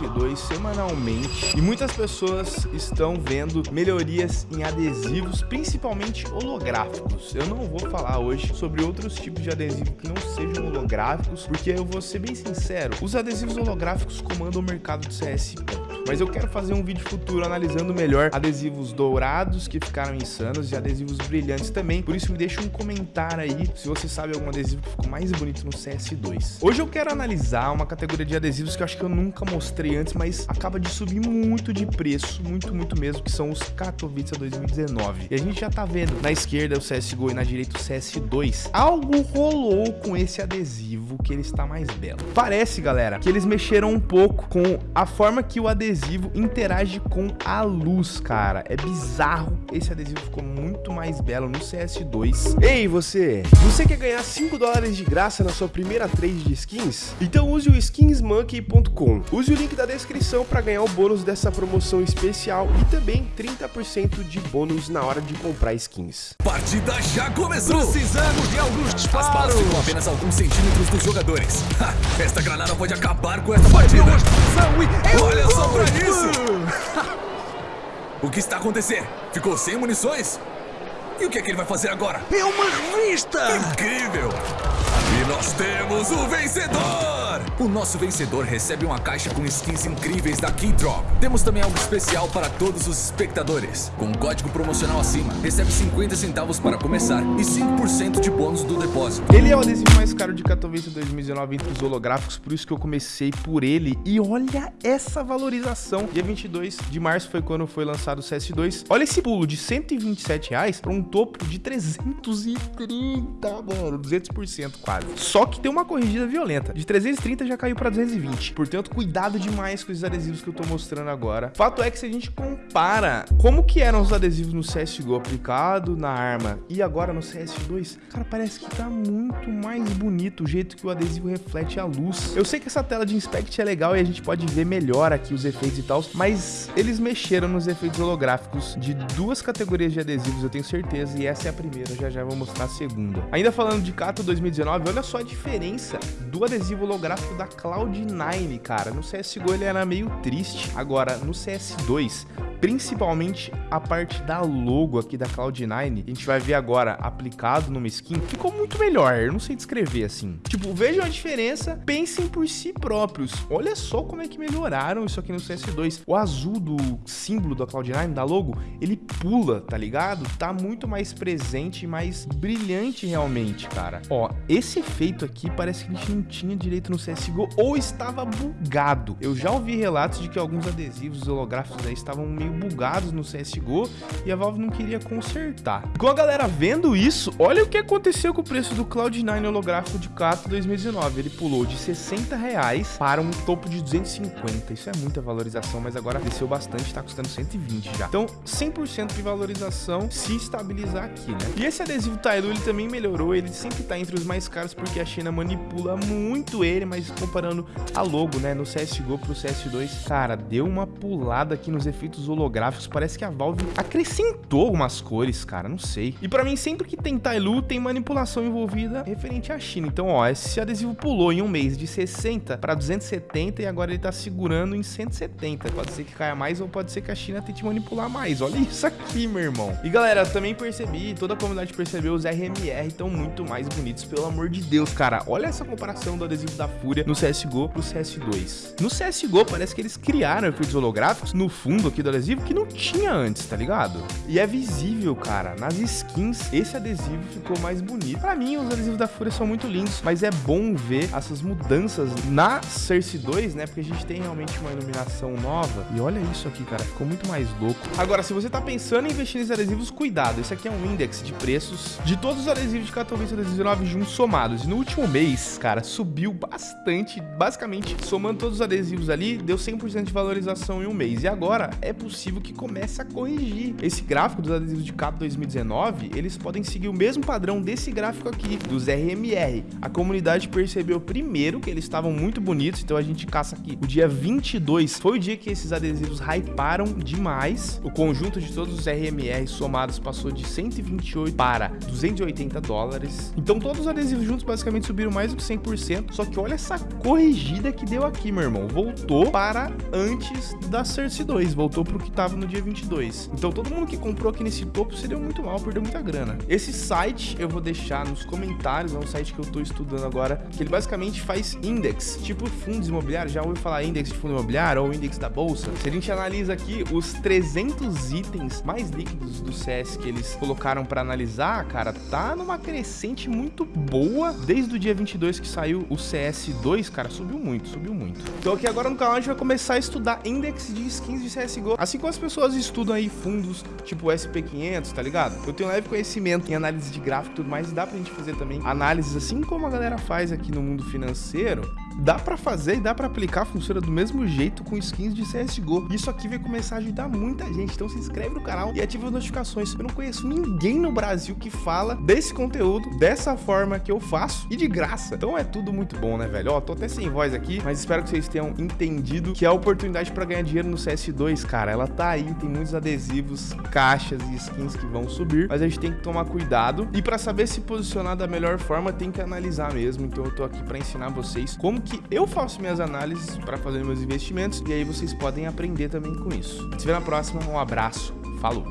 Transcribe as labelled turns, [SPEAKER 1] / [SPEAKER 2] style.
[SPEAKER 1] vencedor. CS2 semanalmente e muitas pessoas estão vendo melhorias em adesivos, principalmente holográficos. Eu não vou falar hoje sobre outros tipos de adesivo que não sejam holográficos, porque eu vou ser bem sincero, os adesivos holográficos comandam o mercado de CS. Mas eu quero fazer um vídeo futuro analisando melhor adesivos dourados que ficaram insanos e adesivos brilhantes também. Por isso me deixa um comentário aí se você sabe algum adesivo que ficou mais bonito no CS2. Hoje eu quero analisar uma categoria de adesivos que eu acho que eu nunca mostrei antes, mas acaba de subir muito de preço, muito, muito mesmo, que são os Katowice 2019. E a gente já tá vendo na esquerda o CSGO e na direita o CS2. Algo rolou com esse adesivo que ele está mais belo. Parece, galera, que eles mexeram um pouco com a forma que o adesivo interage com a luz, cara. É bizarro. Esse adesivo ficou muito mais belo no CS2.
[SPEAKER 2] Ei, você! Você quer ganhar 5 dólares de graça na sua primeira trade de skins? Então use o skinsmonkey.com. Use o link da descrição para ganhar o bônus dessa promoção especial e também 30% de bônus na hora de comprar skins.
[SPEAKER 3] Partida já começou!
[SPEAKER 4] Precisamos de alguns disparos!
[SPEAKER 3] As balas ficam apenas alguns centímetros dos jogadores. Ha, esta granada pode acabar com essa partida! Olha só pra isso! o que está acontecendo? Ficou sem munições? E o que é que ele vai fazer agora?
[SPEAKER 4] É uma revista!
[SPEAKER 3] Incrível! E nós temos o vencedor! O nosso vencedor recebe uma caixa com skins incríveis da Keydrop. Temos também algo especial para todos os espectadores. Com o código promocional acima, recebe 50 centavos para começar e 5% de bônus do depósito.
[SPEAKER 1] Ele é o adesivo mais caro de Katowice 2019 entre os holográficos, por isso que eu comecei por ele. E olha essa valorização. Dia 22 de março foi quando foi lançado o CS2. Olha esse pulo de 127 reais para um topo de 330, mano, 200% quase. Só que tem uma corrigida violenta. De 330 já caiu para 220. Portanto, cuidado demais com os adesivos que eu tô mostrando agora. Fato é que se a gente compara como que eram os adesivos no CSGO aplicado na arma e agora no CS2, cara, parece que tá muito mais bonito o jeito que o adesivo reflete a luz. Eu sei que essa tela de inspect é legal e a gente pode ver melhor aqui os efeitos e tal, mas eles mexeram nos efeitos holográficos de duas categorias de adesivos, eu tenho certeza, e essa é a primeira, já já vou mostrar a segunda. Ainda falando de Cato 2019, olha só a diferença do adesivo holográfico da Cloud9, cara. No CSGO ele era meio triste. Agora, no CS2, principalmente a parte da logo aqui da Cloud9, a gente vai ver agora aplicado numa skin, ficou muito melhor, eu não sei descrever assim. Tipo, vejam a diferença, pensem por si próprios. Olha só como é que melhoraram isso aqui no CS2. O azul do símbolo da Cloud9, da logo, ele pula, tá ligado? Tá muito mais presente e mais brilhante realmente, cara. Ó, esse efeito aqui parece que a gente não tinha direito no CSGO ou estava bugado. Eu já ouvi relatos de que alguns adesivos holográficos aí estavam meio bugados no CSGO e a Valve não queria consertar. Com a galera vendo isso, olha o que aconteceu com o preço do Cloud9 holográfico de Cato 2019. Ele pulou de 60 reais para um topo de 250. Isso é muita valorização, mas agora desceu bastante, tá custando 120 já. Então, 100% de valorização se estabilizar aqui, né? E esse adesivo Tailu, ele também melhorou, ele sempre tá entre os mais caros porque a China manipula muito ele, mas comparando a logo, né, no CSGO pro CS2, cara, deu uma pulada aqui nos efeitos holográficos, parece que a Valve acrescentou algumas cores, cara, não sei. E pra mim, sempre que tem Tailu, tem manipulação envolvida referente à China. Então, ó, esse adesivo pulou em um mês de 60 para 270 e agora ele tá segurando em 170. Pode ser que caia mais ou pode ser que a China tente manipular mais. Olha isso aqui, meu irmão. E galera, também percebi, toda a comunidade percebeu, os RMR estão muito mais bonitos, pelo amor de Deus, cara. Olha essa comparação do adesivo da Fúria no CSGO pro CS2. No CSGO, parece que eles criaram efeitos holográficos no fundo aqui do adesivo que não tinha antes, tá ligado? E é visível, cara, nas skins, esse adesivo ficou mais bonito. Pra mim, os adesivos da Fúria são muito lindos, mas é bom ver essas mudanças na Cersei 2, né? Porque a gente tem realmente uma iluminação nova. E olha isso aqui, cara, ficou muito mais louco. Agora, se você tá pensando em investir nesses adesivos, cuidado. Esse aqui é um index de preços de todos os adesivos de Katowice 2019 juntos somados. E no último mês, cara, subiu bastante, basicamente, somando todos os adesivos ali, deu 100% de valorização em um mês. E agora, é possível possível que comece a corrigir. Esse gráfico dos adesivos de cabo 2019, eles podem seguir o mesmo padrão desse gráfico aqui, dos RMR. A comunidade percebeu primeiro que eles estavam muito bonitos, então a gente caça aqui. O dia 22 foi o dia que esses adesivos hyparam demais. O conjunto de todos os RMR somados passou de 128 para 280 dólares. Então todos os adesivos juntos basicamente subiram mais do que 100%. Só que olha essa corrigida que deu aqui, meu irmão. Voltou para antes da Cersei 2. Voltou para o que estava no dia 22. Então todo mundo que comprou aqui nesse topo se deu muito mal, perdeu muita grana. Esse site eu vou deixar nos comentários. É um site que eu estou estudando agora. Que ele basicamente faz index, tipo fundos imobiliários. Já ouviu falar index de fundo imobiliário ou index da bolsa? Se a gente analisa aqui os 300 itens mais líquidos do CS que eles colocaram para analisar, cara, tá numa crescente muito boa. Desde o dia 22 que saiu o CS2, cara, subiu muito, subiu muito. Então aqui agora no canal a gente vai começar a estudar index de skins de CSGO. Assim como as pessoas estudam aí fundos tipo SP500, tá ligado? Eu tenho leve conhecimento em análise de gráfico e tudo mais, e dá pra gente fazer também análises assim como a galera faz aqui no mundo financeiro dá para fazer e dá para aplicar, funciona do mesmo jeito com skins de CSGO. Isso aqui vai começar a ajudar muita gente, então se inscreve no canal e ativa as notificações. Eu não conheço ninguém no Brasil que fala desse conteúdo dessa forma que eu faço e de graça. Então é tudo muito bom, né, velho? Ó, tô até sem voz aqui, mas espero que vocês tenham entendido que a oportunidade para ganhar dinheiro no CS2, cara, ela tá aí, tem muitos adesivos, caixas e skins que vão subir, mas a gente tem que tomar cuidado e para saber se posicionar da melhor forma, tem que analisar mesmo. Então eu tô aqui para ensinar vocês como que eu faço minhas análises para fazer meus investimentos e aí vocês podem aprender também com isso. Se vê na próxima, um abraço, falou!